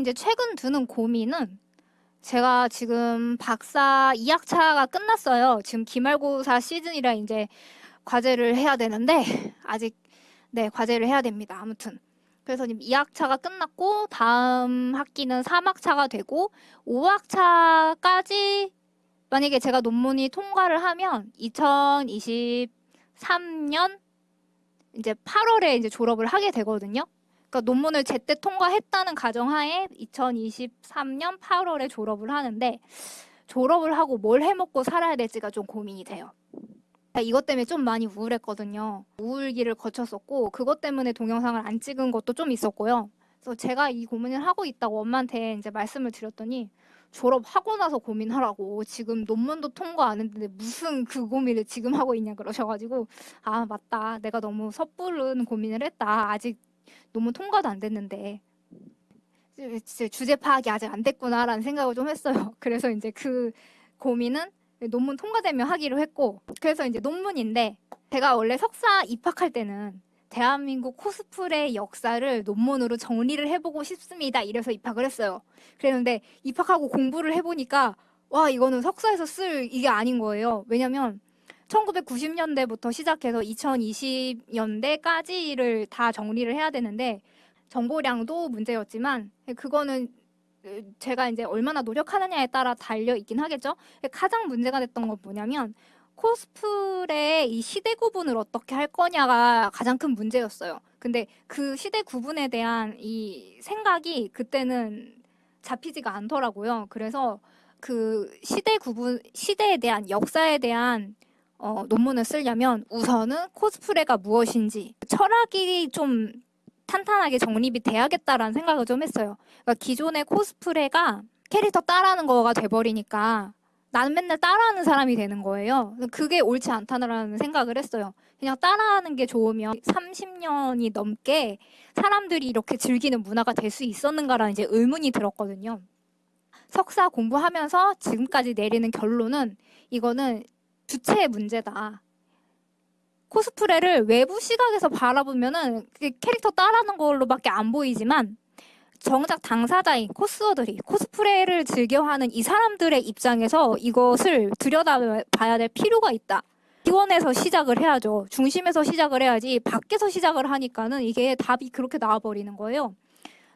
이제 최근 드는 고민은 제가 지금 박사 2학차가 끝났어요. 지금 기말고사 시즌이라 이제 과제를 해야 되는데 아직 네 과제를 해야 됩니다. 아무튼 그래서 지금 2학차가 끝났고 다음 학기는 3학차가 되고 5학차까지 만약에 제가 논문이 통과를 하면 2023년 이제 8월에 이제 졸업을 하게 되거든요. 그러니까 논문을 제때 통과했다는 가정하에 2023년 8월에 졸업을 하는데 졸업을 하고 뭘 해먹고 살아야 될지가 좀 고민이 돼요. 이것 때문에 좀 많이 우울했거든요. 우울기를 거쳤었고 그것 때문에 동영상을 안 찍은 것도 좀 있었고요. 그래서 제가 이 고민을 하고 있다고 엄마한테 이제 말씀을 드렸더니 졸업하고 나서 고민하라고 지금 논문도 통과 안 했는데 무슨 그 고민을 지금 하고 있냐 그러셔가지고 아 맞다 내가 너무 섣부른 고민을 했다 아직 논문 통과도 안 됐는데 주제 파악이 아직 안 됐구나라는 생각을 좀 했어요 그래서 이제 그 고민은 논문 통과되면 하기로 했고 그래서 이제 논문인데 제가 원래 석사 입학할 때는 대한민국 코스프레 역사를 논문으로 정리를 해보고 싶습니다. 이래서 입학을 했어요. 그랬는데 입학하고 공부를 해보니까 와 이거는 석사에서 쓸 이게 아닌 거예요. 왜냐면 1990년대부터 시작해서 2020년대까지를 다 정리를 해야 되는데 정보량도 문제였지만 그거는 제가 이제 얼마나 노력하느냐에 따라 달려 있긴 하겠죠. 가장 문제가 됐던 건 뭐냐면 코스프레 이 시대 구분을 어떻게 할 거냐가 가장 큰 문제였어요. 근데 그 시대 구분에 대한 이 생각이 그때는 잡히지가 않더라고요. 그래서 그 시대 구분, 시대에 대한 역사에 대한 어, 논문을 쓰려면 우선은 코스프레가 무엇인지 철학이 좀 탄탄하게 정립이 돼야겠다라는 생각을 좀 했어요. 그러니까 기존의 코스프레가 캐릭터 따라하는 거가 돼버리니까 나는 맨날 따라하는 사람이 되는 거예요. 그게 옳지 않다는 생각을 했어요. 그냥 따라하는 게 좋으면 30년이 넘게 사람들이 이렇게 즐기는 문화가 될 수 있었는가라는 이제 의문이 들었거든요. 석사 공부하면서 지금까지 내리는 결론은 이거는 주체의 문제다. 코스프레를 외부 시각에서 바라보면은 캐릭터 따라하는 걸로밖에 안 보이지만 정작 당사자인 코스어들이 코스프레를 즐겨하는 이 사람들의 입장에서 이것을 들여다봐야 될 필요가 있다. 기원에서 시작을 해야죠. 중심에서 시작을 해야지 밖에서 시작을 하니까는 이게 답이 그렇게 나와버리는 거예요.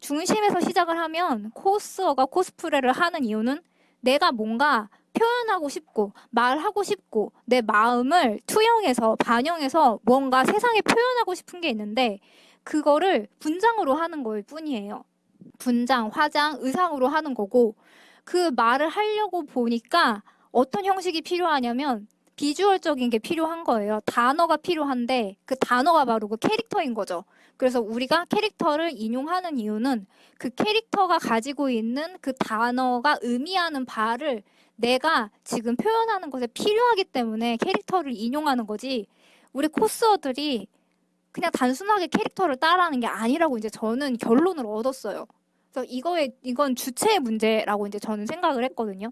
중심에서 시작을 하면 코스어가 코스프레를 하는 이유는 내가 뭔가 표현하고 싶고 말하고 싶고 내 마음을 투영해서 반영해서 뭔가 세상에 표현하고 싶은 게 있는데 그거를 분장으로 하는 거일 뿐이에요. 분장, 화장, 의상으로 하는 거고 그 말을 하려고 보니까 어떤 형식이 필요하냐면 비주얼적인 게 필요한 거예요. 단어가 필요한데 그 단어가 바로 그 캐릭터인 거죠. 그래서 우리가 캐릭터를 인용하는 이유는 그 캐릭터가 가지고 있는 그 단어가 의미하는 바를 내가 지금 표현하는 것에 필요하기 때문에 캐릭터를 인용하는 거지 우리 코스어들이 그냥 단순하게 캐릭터를 따라하는 게 아니라고 이제 저는 결론을 얻었어요. 그래서 이거에 이건 주체의 문제라고 이제 저는 생각을 했거든요.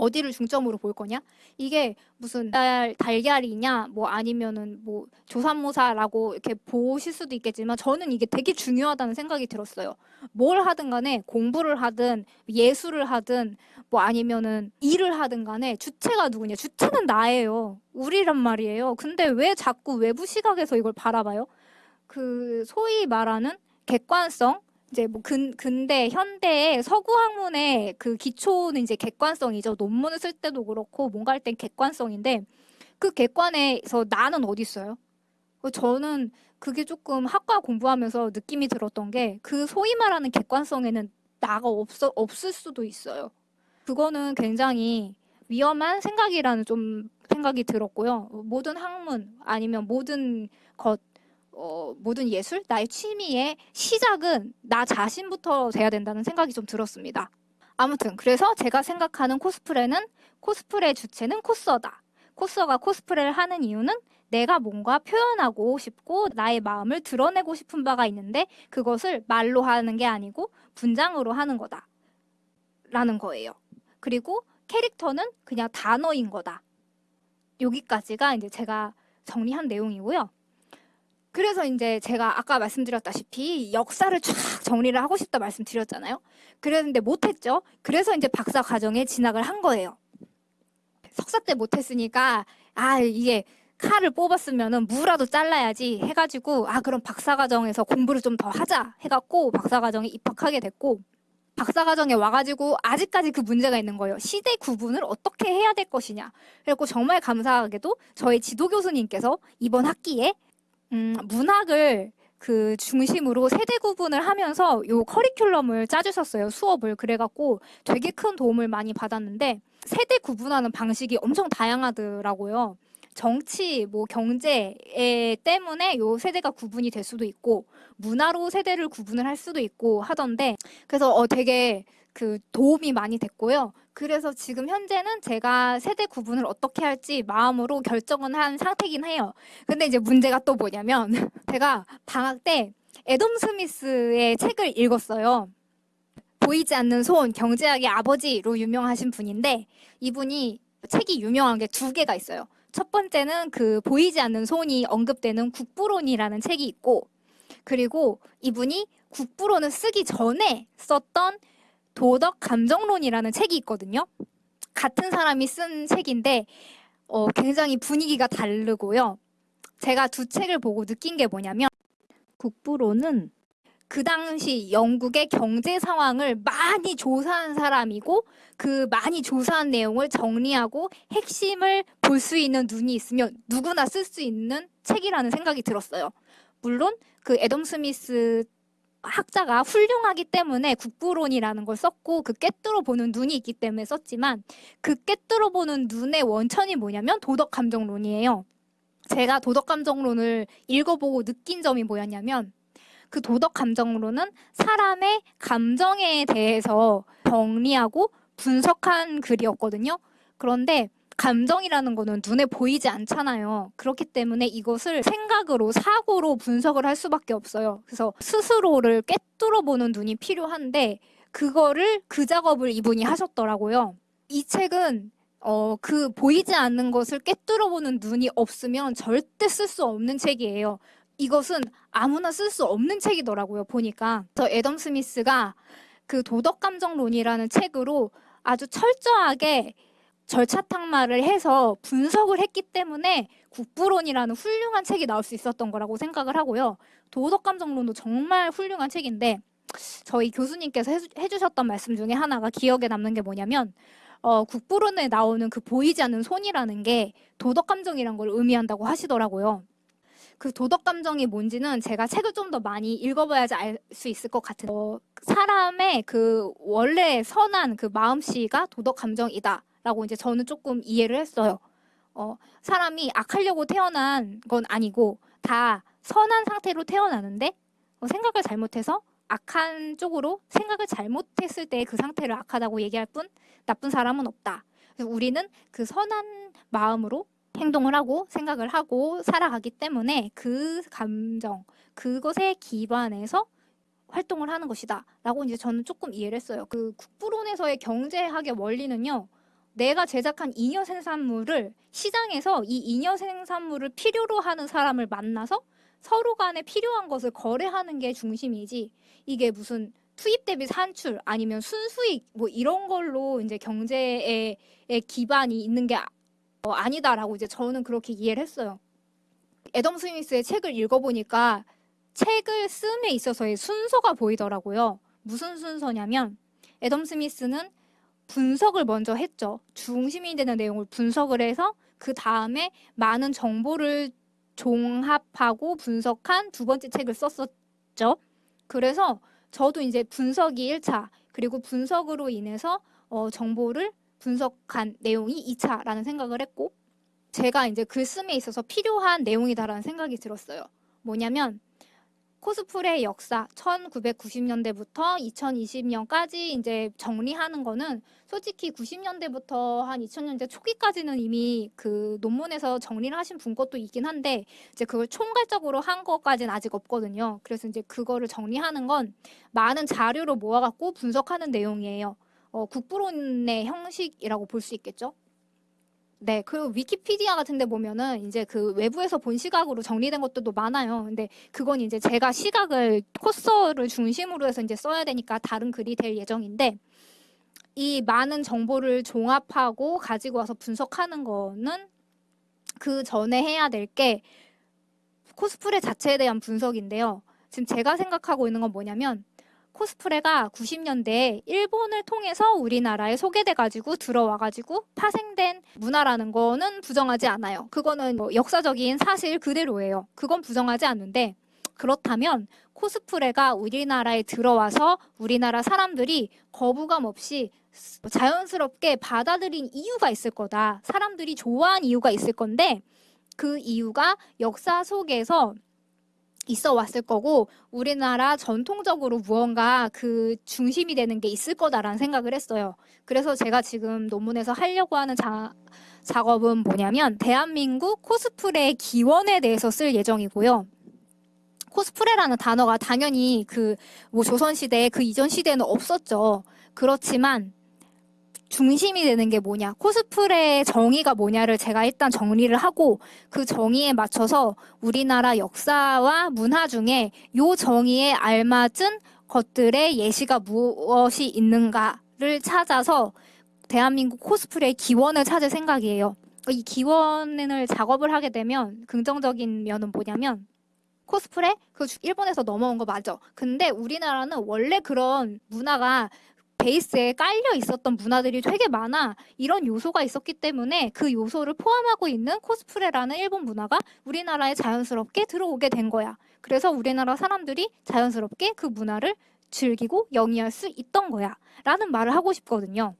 어디를 중점으로 볼 거냐? 이게 무슨 달, 달걀이냐, 뭐 아니면은 뭐 조산모사라고 이렇게 보실 수도 있겠지만 저는 이게 되게 중요하다는 생각이 들었어요. 뭘 하든 간에 공부를 하든 예술을 하든 뭐 아니면은 일을 하든 간에 주체가 누구냐? 주체는 나예요. 우리란 말이에요. 근데 왜 자꾸 외부 시각에서 이걸 바라봐요? 그 소위 말하는 객관성 이제 뭐 근, 근대, 현대의 서구 학문의 그 기초는 이제 객관성이죠. 논문을 쓸 때도 그렇고 뭔가 할 땐 객관성인데 그 객관에서 나는 어디 있어요? 저는 그게 조금 학과 공부하면서 느낌이 들었던 게 그 소위 말하는 객관성에는 나가 없어, 없을 수도 있어요. 그거는 굉장히 위험한 생각이라는 좀 생각이 들었고요. 모든 학문 아니면 모든 것 어, 모든 예술, 나의 취미의 시작은 나 자신부터 돼야 된다는 생각이 좀 들었습니다. 아무튼 그래서 제가 생각하는 코스프레는 코스프레 주체는 코스어다. 코스어가 코스프레를 하는 이유는 내가 뭔가 표현하고 싶고 나의 마음을 드러내고 싶은 바가 있는데 그것을 말로 하는 게 아니고 분장으로 하는 거다. 라는 거예요. 그리고 캐릭터는 그냥 단어인 거다. 여기까지가 이제 제가 정리한 내용이고요. 그래서 이제 제가 아까 말씀드렸다시피 역사를 쫙 정리를 하고 싶다 말씀드렸잖아요. 그랬는데 못했죠. 그래서 이제 박사 과정에 진학을 한 거예요. 석사 때 못했으니까 아 이게 칼을 뽑았으면은 무라도 잘라야지 해가지고 아 그럼 박사 과정에서 공부를 좀 더 하자 해갖고 박사 과정에 입학하게 됐고 박사 과정에 와가지고 아직까지 그 문제가 있는 거예요. 시대 구분을 어떻게 해야 될 것이냐. 그래갖고 정말 감사하게도 저희 지도 교수님께서 이번 학기에 음, 문학을 그 중심으로 세대 구분을 하면서 요 커리큘럼을 짜주셨어요. 수업을. 그래갖고 되게 큰 도움을 많이 받았는데 세대 구분하는 방식이 엄청 다양하더라고요. 정치, 뭐 경제 때문에 요 세대가 구분이 될 수도 있고 문화로 세대를 구분을 할 수도 있고 하던데 그래서 어 되게 그 도움이 많이 됐고요. 그래서 지금 현재는 제가 세대 구분을 어떻게 할지 마음으로 결정은 한 상태긴 해요. 근데 이제 문제가 또 뭐냐면 제가 방학 때 애덤 스미스의 책을 읽었어요. 보이지 않는 손, 경제학의 아버지로 유명하신 분인데 이분이 책이 유명한 게 두 개가 있어요. 첫 번째는 그 보이지 않는 손이 언급되는 국부론이라는 책이 있고 그리고 이분이 국부론을 쓰기 전에 썼던 도덕 감정론이라는 책이 있거든요. 같은 사람이 쓴 책인데 어, 굉장히 분위기가 다르고요. 제가 두 책을 보고 느낀 게 뭐냐면 국부론은 그 당시 영국의 경제 상황을 많이 조사한 사람이고 그 많이 조사한 내용을 정리하고 핵심을 볼 수 있는 눈이 있으면 누구나 쓸 수 있는 책이라는 생각이 들었어요. 물론 그 애덤 스미스 학자가 훌륭하기 때문에 국부론이라는 걸 썼고 그 깨뚫어 보는 눈이 있기 때문에 썼지만 그 깨뚫어 보는 눈의 원천이 뭐냐면 도덕 감정론이에요. 제가 도덕 감정론을 읽어보고 느낀 점이 뭐였냐면 그 도덕 감정으로는 사람의 감정에 대해서 정리하고 분석한 글이었거든요. 그런데 감정이라는 거는 눈에 보이지 않잖아요. 그렇기 때문에 이것을 생각으로, 사고로 분석을 할 수밖에 없어요. 그래서 스스로를 꿰뚫어 보는 눈이 필요한데, 그거를, 그 작업을 이분이 하셨더라고요. 이 책은 어, 그 보이지 않는 것을 꿰뚫어 보는 눈이 없으면 절대 쓸 수 없는 책이에요. 이것은 아무나 쓸 수 없는 책이더라고요. 보니까 저 애덤 스미스가 그 도덕감정론이라는 책으로 아주 철저하게 절차 탕마를 해서 분석을 했기 때문에 국부론이라는 훌륭한 책이 나올 수 있었던 거라고 생각을 하고요. 도덕감정론도 정말 훌륭한 책인데 저희 교수님께서 해주, 셨던 말씀 중에 하나가 기억에 남는 게 뭐냐면 어, 국부론에 나오는 그 보이지 않는 손이라는 게 도덕감정이란 걸 의미한다고 하시더라고요. 그 도덕 감정이 뭔지는 제가 책을 좀 더 많이 읽어봐야지 알 수 있을 것 같은 어, 사람의 그 원래 선한 그 마음씨가 도덕 감정이다 라고 이제 저는 조금 이해를 했어요. 어, 사람이 악하려고 태어난 건 아니고 다 선한 상태로 태어나는데 어, 생각을 잘못해서 악한 쪽으로 생각을 잘못했을 때 그 상태를 악하다고 얘기할 뿐 나쁜 사람은 없다. 그래서 우리는 그 선한 마음으로 행동을 하고 생각을 하고 살아가기 때문에 그 감정, 그것에 기반해서 활동을 하는 것이다. 라고 이제 저는 조금 이해를 했어요. 그 국부론에서의 경제학의 원리는요. 내가 제작한 잉여 생산물을 시장에서 이 잉여 생산물을 필요로 하는 사람을 만나서 서로 간에 필요한 것을 거래하는 게 중심이지 이게 무슨 투입 대비 산출 아니면 순수익 뭐 이런 걸로 이제 경제에 기반이 있는 게 어, 아니다라고 이제 저는 그렇게 이해를 했어요. 애덤 스미스의 책을 읽어보니까 책을 씀에 있어서의 순서가 보이더라고요. 무슨 순서냐면 애덤 스미스는 분석을 먼저 했죠. 중심이 되는 내용을 분석을 해서 그 다음에 많은 정보를 종합하고 분석한 두 번째 책을 썼었죠. 그래서 저도 이제 분석이 1차, 그리고 분석으로 인해서 어, 정보를 분석한 내용이 2차라는 생각을 했고 제가 이제 글쓰기에 있어서 필요한 내용이다라는 생각이 들었어요. 뭐냐면 코스프레 역사 1990년대부터 2020년까지 이제 정리하는 거는 솔직히 90년대부터 한 2000년대 초기까지는 이미 그 논문에서 정리를 하신 분 것도 있긴 한데 이제 그걸 총괄적으로 한 것까지는 아직 없거든요. 그래서 이제 그거를 정리하는 건 많은 자료로 모아갖고 분석하는 내용이에요. 어, 국부론의 형식이라고 볼 수 있겠죠. 네, 그리고 위키피디아 같은 데 보면은 이제 그 외부에서 본 시각으로 정리된 것들도 많아요. 근데 그건 이제 제가 시각을 코스를 중심으로 해서 이제 써야 되니까 다른 글이 될 예정인데 이 많은 정보를 종합하고 가지고 와서 분석하는 거는 그 전에 해야 될 게 코스프레 자체에 대한 분석인데요. 지금 제가 생각하고 있는 건 뭐냐면 코스프레가 90년대에 일본을 통해서 우리나라에 소개돼 가지고 들어와 가지고 파생된 문화라는 거는 부정하지 않아요. 그거는 뭐 역사적인 사실 그대로예요. 그건 부정하지 않는데 그렇다면 코스프레가 우리나라에 들어와서 우리나라 사람들이 거부감 없이 자연스럽게 받아들인 이유가 있을 거다. 사람들이 좋아한 이유가 있을 건데 그 이유가 역사 속에서 있어 왔을 거고 우리나라 전통적으로 무언가 그 중심이 되는 게 있을 거다라는 생각을 했어요. 그래서 제가 지금 논문에서 하려고 하는 자, 작업은 뭐냐면 대한민국 코스프레 기원에 대해서 쓸 예정이고요. 코스프레라는 단어가 당연히 그 뭐 조선 시대 그 이전 시대에는 없었죠. 그렇지만 중심이 되는 게 뭐냐, 코스프레의 정의가 뭐냐를 제가 일단 정리를 하고 그 정의에 맞춰서 우리나라 역사와 문화 중에 요 정의에 알맞은 것들의 예시가 무엇이 있는가를 찾아서 대한민국 코스프레의 기원을 찾을 생각이에요. 이 기원을 작업을 하게 되면 긍정적인 면은 뭐냐면 코스프레 그 일본에서 넘어온 거 맞아. 근데 우리나라는 원래 그런 문화가 베이스에 깔려 있었던 문화들이 되게 많아. 이런 요소가 있었기 때문에 그 요소를 포함하고 있는 코스프레라는 일본 문화가 우리나라에 자연스럽게 들어오게 된 거야. 그래서 우리나라 사람들이 자연스럽게 그 문화를 즐기고 영위할 수 있던 거야. 라는 말을 하고 싶거든요.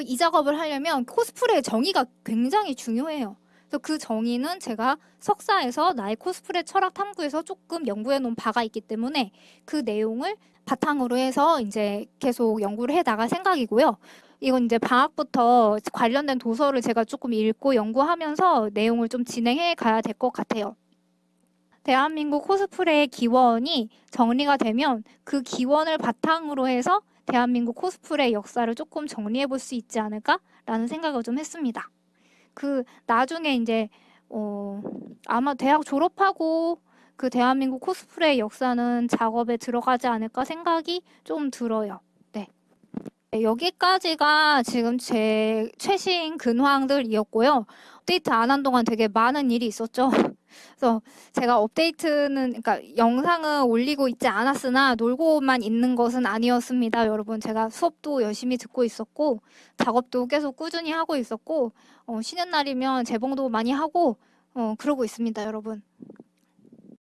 이 작업을 하려면 코스프레의 정의가 굉장히 중요해요. 그래서 그 정의는 제가 석사에서 나의 코스프레 철학 탐구에서 조금 연구해 놓은 바가 있기 때문에 그 내용을 바탕으로 해서 이제 계속 연구를 해 나갈 생각이고요. 이건 이제 방학부터 관련된 도서를 제가 조금 읽고 연구하면서 내용을 좀 진행해 가야 될 것 같아요. 대한민국 코스프레의 기원이 정리가 되면 그 기원을 바탕으로 해서 대한민국 코스프레 역사를 조금 정리해 볼 수 있지 않을까라는 생각을 좀 했습니다. 그 나중에 이제 어 아마 대학 졸업하고 그 대한민국 코스프레 역사는 작업에 들어가지 않을까 생각이 좀 들어요. 네. 네, 여기까지가 지금 제 최신 근황들이었고요. 업데이트 안 한 동안 되게 많은 일이 있었죠. 그래서 제가 업데이트는 그러니까 영상은 올리고 있지 않았으나 놀고만 있는 것은 아니었습니다. 여러분 제가 수업도 열심히 듣고 있었고 작업도 계속 꾸준히 하고 있었고 어, 쉬는 날이면 재봉도 많이 하고 어, 그러고 있습니다. 여러분